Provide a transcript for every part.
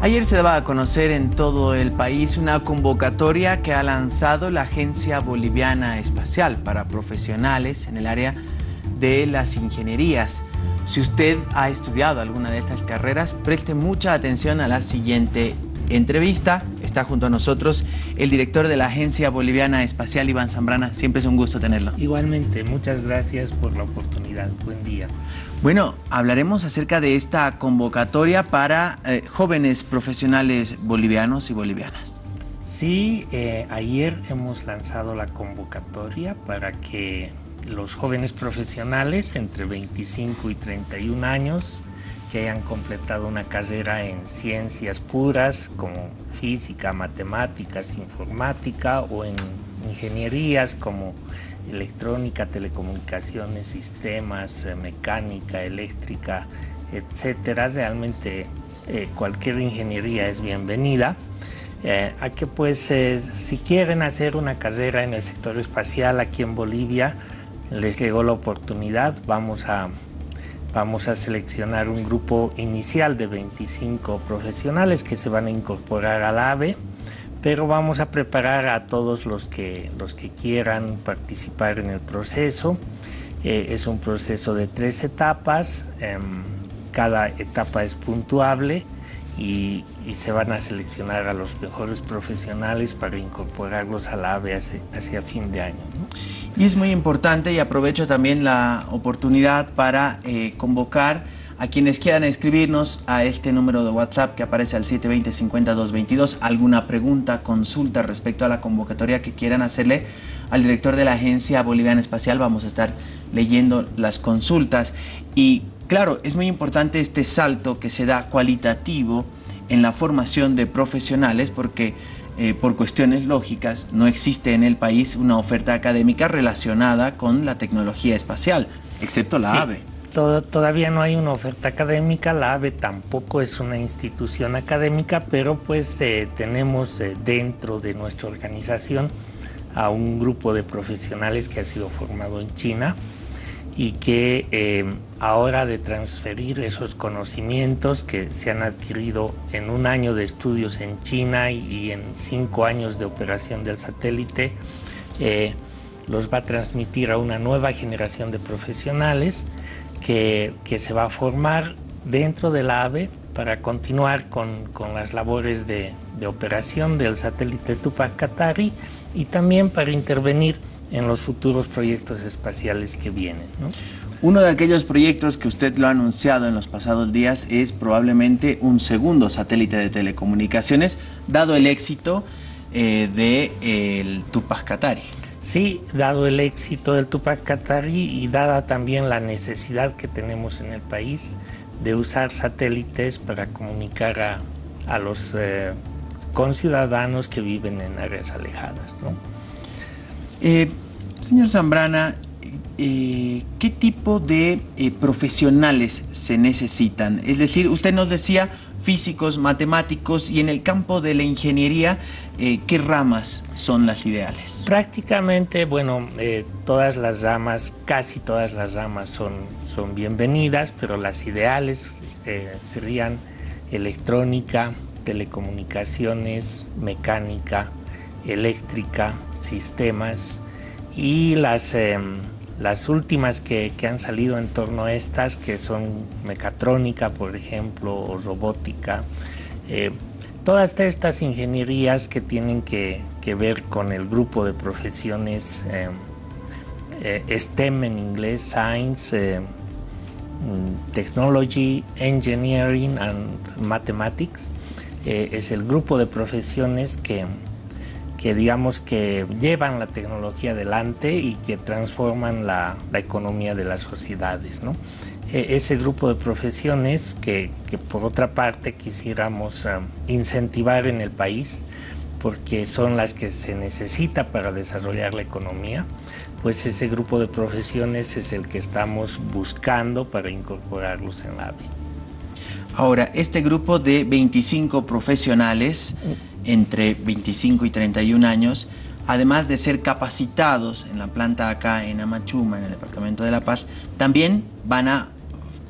Ayer se daba a conocer en todo el país una convocatoria que ha lanzado la Agencia Boliviana Espacial para profesionales en el área de las ingenierías. Si usted ha estudiado alguna de estas carreras, preste mucha atención a la siguiente entrevista. Está junto a nosotros el director de la Agencia Boliviana Espacial, Iván Zambrana. Siempre es un gusto tenerlo. Igualmente, muchas gracias por la oportunidad. Buen día. Bueno, hablaremos acerca de esta convocatoria para eh, jóvenes profesionales bolivianos y bolivianas. Sí, eh, ayer hemos lanzado la convocatoria para que los jóvenes profesionales entre 25 y 31 años que hayan completado una carrera en ciencias puras como física, matemáticas, informática o en ingenierías como electrónica, telecomunicaciones, sistemas, eh, mecánica, eléctrica, etcétera. Realmente eh, cualquier ingeniería es bienvenida. Eh, a que pues si quieren hacer una carrera en el sector espacial aquí en Bolivia, les llegó la oportunidad. Vamos a, vamos a seleccionar un grupo inicial de 25 profesionales que se van a incorporar al AVE pero vamos a preparar a todos los que, los que quieran participar en el proceso. Eh, es un proceso de tres etapas, em, cada etapa es puntuable y, se van a seleccionar a los mejores profesionales para incorporarlos a la AVE hacia, fin de año. Y es muy importante y aprovecho también la oportunidad para eh, convocar a quienes quieran escribirnos a este número de WhatsApp que aparece al 720-5222, alguna pregunta, consulta respecto a la convocatoria que quieran hacerle al director de la Agencia Boliviana Espacial, vamos a estar leyendo las consultas. Y claro, es muy importante este salto que se da cualitativo en la formación de profesionales porque eh, por cuestiones lógicas no existe en el país una oferta académica relacionada con la tecnología espacial, excepto la AVE. Todavía no hay una oferta académica, la AVE tampoco es una institución académica, pero pues eh, tenemos eh, dentro de nuestra organización a un grupo de profesionales que ha sido formado en China y que ahora de transferir esos conocimientos que se han adquirido en un año de estudios en China y, en cinco años de operación del satélite, los va a transmitir a una nueva generación de profesionales que, se va a formar dentro del AVE para continuar con, las labores de, operación del satélite Tupac Katari y también para intervenir en los futuros proyectos espaciales que vienen. Uno de aquellos proyectos que usted lo ha anunciado en los pasados días es probablemente un segundo satélite de telecomunicaciones, dado el éxito eh, del Tupac Katari. Sí, dado el éxito del Tupac Katari y dada también la necesidad que tenemos en el país de usar satélites para comunicar a, los eh, conciudadanos que viven en áreas alejadas. Eh, señor Zambrana, eh, ¿qué tipo de profesionales se necesitan? Es decir, usted nos decía físicos, matemáticos y en el campo de la ingeniería, eh, ¿qué ramas son las ideales? Prácticamente, bueno, eh, todas las ramas, casi todas las ramas son, son bienvenidas, pero las ideales eh, serían electrónica, telecomunicaciones, mecánica, eléctrica, sistemas y las em, las últimas que, han salido en torno a estas, que son mecatrónica, por ejemplo, o robótica, eh, todas estas ingenierías que tienen que, ver con el grupo de profesiones eh, eh, STEM en inglés, Science, mm, Technology, Engineering and Mathematics, es el grupo de profesiones que, que digamos que llevan la tecnología adelante y que transforman la, economía de las sociedades. ¿no? E, ese grupo de profesiones que, por otra parte quisiéramos um, incentivar en el país porque son las que se necesita para desarrollar la economía, pues ese grupo de profesiones es el que estamos buscando para incorporarlos en la AVE. Ahora, este grupo de 25 profesionales entre 25 y 31 años, además de ser capacitados en la planta acá en Amachuma, en el Departamento de La Paz, también van a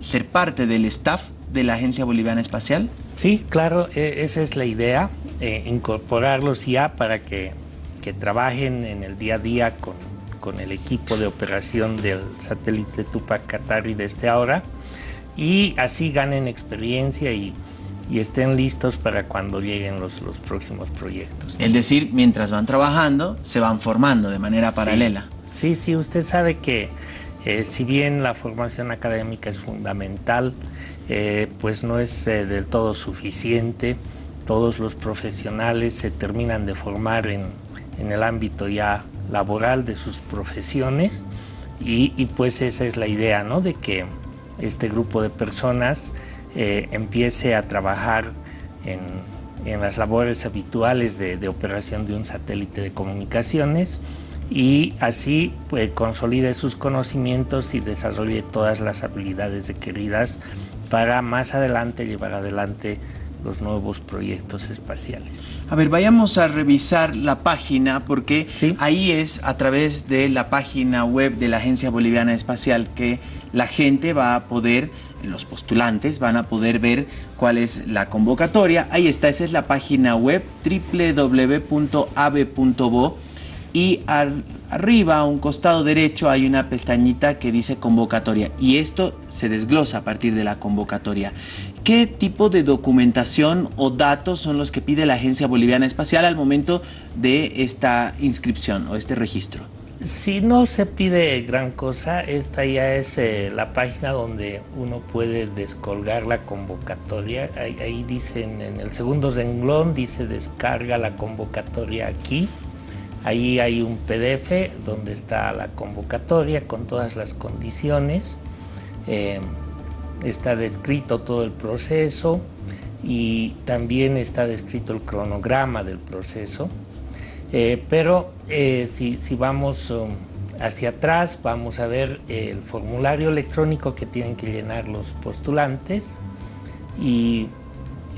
ser parte del staff de la Agencia Boliviana Espacial? Sí, claro, e, esa es la idea, eh, incorporarlos ya para que, que, trabajen en el día a día con, con, el equipo de operación del satélite Tupac Katari desde ahora y así ganen experiencia y, y estén listos para cuando lleguen los, los próximos proyectos. Es decir, mientras van trabajando, se van formando de manera sí, paralela. Sí, sí, usted sabe que eh, si bien la formación académica es fundamental, eh, pues no es eh, del todo suficiente. Todos los profesionales se terminan de formar en, en el ámbito ya laboral de sus profesiones y, y, pues esa es la idea, ¿no? De que este grupo de personas eh, empiece a trabajar en, las labores habituales de, de operación de un satélite de comunicaciones y así pues, consolide sus conocimientos y desarrolle todas las habilidades requeridas para más adelante llevar adelante los nuevos proyectos espaciales. A ver, vayamos a revisar la página porque sí. ahí es a través de la página web de la Agencia Boliviana Espacial que la gente va a poder, los postulantes van a poder ver cuál es la convocatoria. Ahí está, esa es la página web www.ave.bo y al, arriba a un costado derecho hay una pestañita que dice convocatoria y esto se desglosa a partir de la convocatoria. ¿Qué tipo de documentación o datos son los que pide la Agencia Boliviana Espacial al momento de esta inscripción o este registro? Si no se pide gran cosa, esta ya es eh, la página donde uno puede descolgar la convocatoria. Ahí, ahí dicen en el segundo renglón, dice descarga la convocatoria aquí. Ahí hay un PDF donde está la convocatoria con todas las condiciones. Eh, está descrito todo el proceso y también está descrito el cronograma del proceso. Eh, pero eh, si, si, vamos um, hacia atrás, vamos a ver el formulario electrónico que tienen que llenar los postulantes y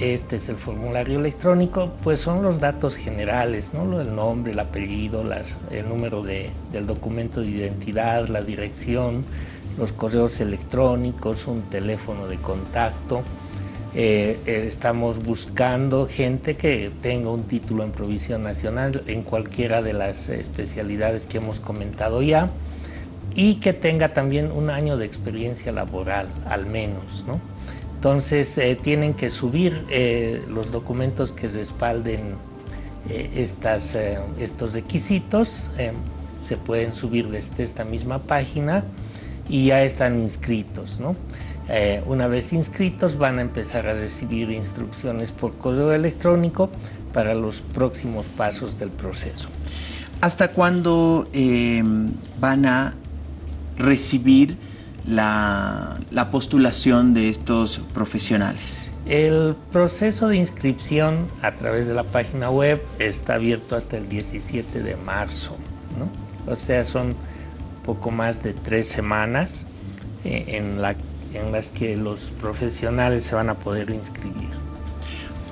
este es el formulario electrónico, pues son los datos generales, ¿no? el nombre, el apellido, el número de, del documento de identidad, la dirección, los correos electrónicos, un teléfono de contacto. Eh, eh, estamos buscando gente que tenga un título en provisión nacional en cualquiera de las especialidades que hemos comentado ya y que tenga también un año de experiencia laboral, al menos, ¿no? Entonces eh, tienen que subir eh, los documentos que respalden eh, estas, estos requisitos, se pueden subir desde esta misma página y ya están inscritos. ¿no? una vez inscritos van a empezar a recibir instrucciones por correo electrónico para los próximos pasos del proceso. ¿Hasta cuándo van a recibir la, la, postulación de estos profesionales? El proceso de inscripción a través de la página web está abierto hasta el 17 de marzo, ¿no? o sea, son poco más de tres semanas eh, en, la, en las que los profesionales se van a poder inscribir.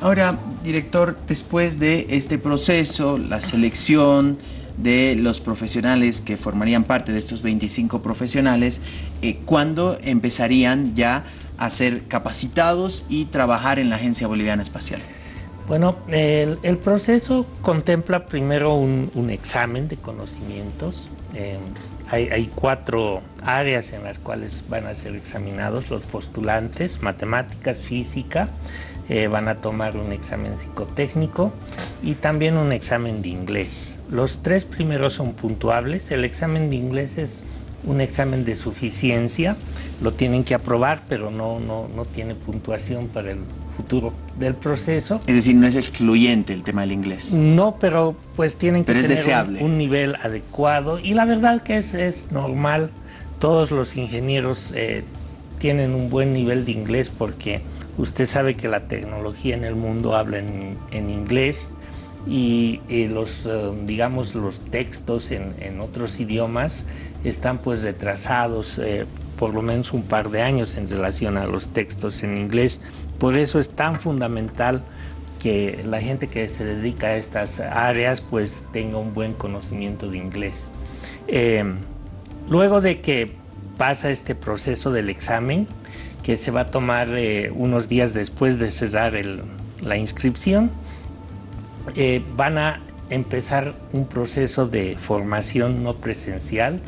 Ahora, director, después de este proceso, la selección, de los profesionales que formarían parte de estos 25 profesionales, eh, ¿cuándo empezarían ya a ser capacitados y trabajar en la Agencia Boliviana Espacial? Bueno, el, el proceso contempla primero un, un, examen de conocimientos. Eh, hay, cuatro áreas en las cuales van a ser examinados los postulantes, matemáticas, física, eh, van a tomar un examen psicotécnico y también un examen de inglés. Los tres primeros son puntuables. El examen de inglés es un examen de suficiencia, lo tienen que aprobar, pero no, no, no tiene puntuación para el futuro del proceso. Es decir, no es excluyente el tema del inglés. No, pero pues tienen que pero tener un, un, nivel adecuado y la verdad que es, es normal. Todos los ingenieros eh, tienen un buen nivel de inglés porque Usted sabe que la tecnología en el mundo habla en, en inglés y, y, los, uh, digamos, los textos en, en, otros idiomas están pues retrasados eh, por lo menos un par de años en relación a los textos en inglés. Por eso es tan fundamental que la gente que se dedica a estas áreas pues tenga un buen conocimiento de inglés. Eh, luego de que pasa este proceso del examen, que se va a tomar eh, unos días después de cerrar la inscripción. Eh, van a empezar un proceso de formación no presencial.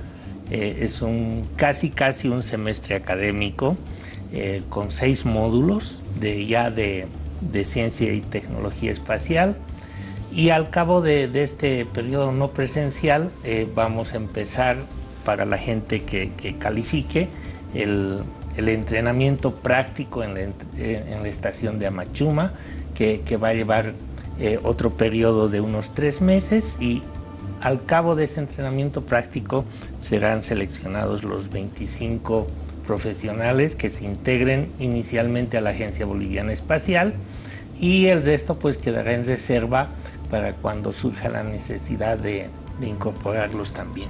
Es un casi casi un semestre académico con seis módulos de ya de, ciencia y tecnología espacial. Y al cabo de, este periodo no presencial vamos a empezar para la gente que, que califique el, el entrenamiento práctico en la, en la, estación de Amachuma, que, que va a llevar eh, otro periodo de unos tres meses y al cabo de ese entrenamiento práctico serán seleccionados los 25 profesionales que se integren inicialmente a la Agencia Boliviana Espacial y el resto pues quedará en reserva para cuando surja la necesidad de, de incorporarlos también.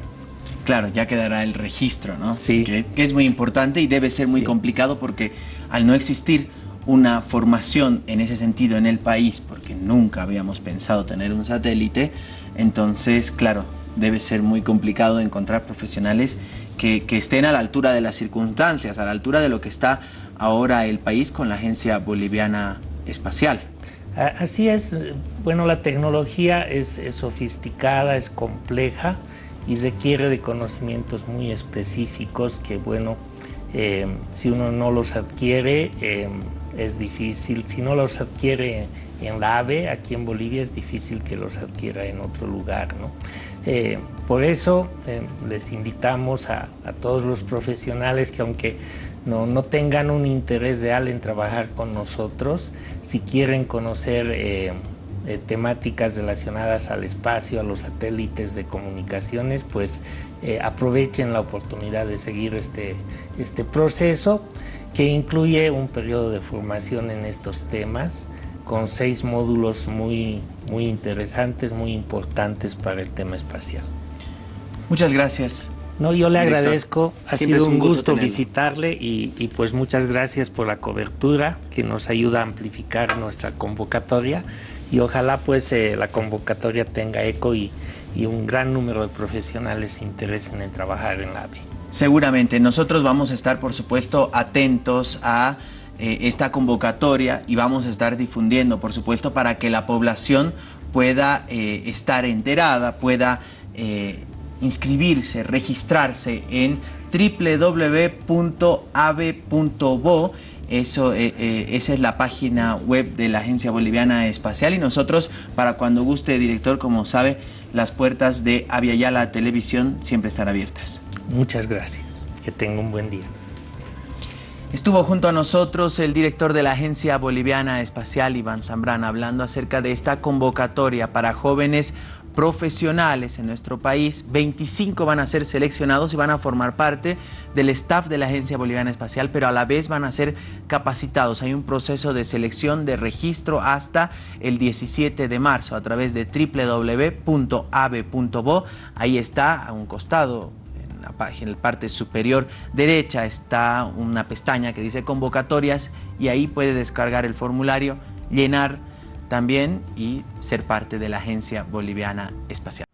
Claro, ya quedará el registro, ¿no? Sí. Que, es muy importante y debe ser muy complicado porque al no existir una formación en ese sentido en el país, porque nunca habíamos pensado tener un satélite, entonces, claro, debe ser muy complicado encontrar profesionales que, estén a la altura de las circunstancias, a la altura de lo que está ahora el país con la Agencia Boliviana Espacial. Así es, bueno, la tecnología es, es sofisticada, es compleja, y requiere de conocimientos muy específicos que, bueno, eh, si uno no los adquiere eh, es difícil, si no los adquiere en la AVE, aquí en Bolivia es difícil que los adquiera en otro lugar. ¿no? Eh, por eso les invitamos a, todos los profesionales que aunque no, no, tengan un interés real en trabajar con nosotros, si quieren conocer eh, temáticas relacionadas al espacio, a los satélites de comunicaciones, pues eh, aprovechen la oportunidad de seguir este, este proceso que incluye un periodo de formación en estos temas con seis módulos muy, muy interesantes, muy importantes para el tema espacial. Muchas gracias. No, yo le agradezco, ha sido un gusto, visitarle y, y, pues muchas gracias por la cobertura que nos ayuda a amplificar nuestra convocatoria y ojalá pues eh, la convocatoria tenga eco y, y, un gran número de profesionales se interesen en trabajar en la AVE. Seguramente, nosotros vamos a estar por supuesto atentos a eh, esta convocatoria y vamos a estar difundiendo por supuesto para que la población pueda eh, estar enterada, pueda inscribirse, registrarse en www.ave.bo eso, eh, eh, esa es la página web de la Agencia Boliviana Espacial y nosotros, para cuando guste, director, como sabe, las puertas de Aviala Televisión siempre están abiertas. Muchas gracias. Que tenga un buen día. Estuvo junto a nosotros el director de la Agencia Boliviana Espacial, Iván Zambrana, hablando acerca de esta convocatoria para jóvenes profesionales en nuestro país, 25 van a ser seleccionados y van a formar parte del staff de la Agencia Boliviana Espacial, pero a la vez van a ser capacitados. Hay un proceso de selección de registro hasta el 17 de marzo a través de www.ave.bo. Ahí está, a un costado, en la parte superior derecha está una pestaña que dice convocatorias y ahí puede descargar el formulario, llenar también y ser parte de la Agencia Boliviana Espacial.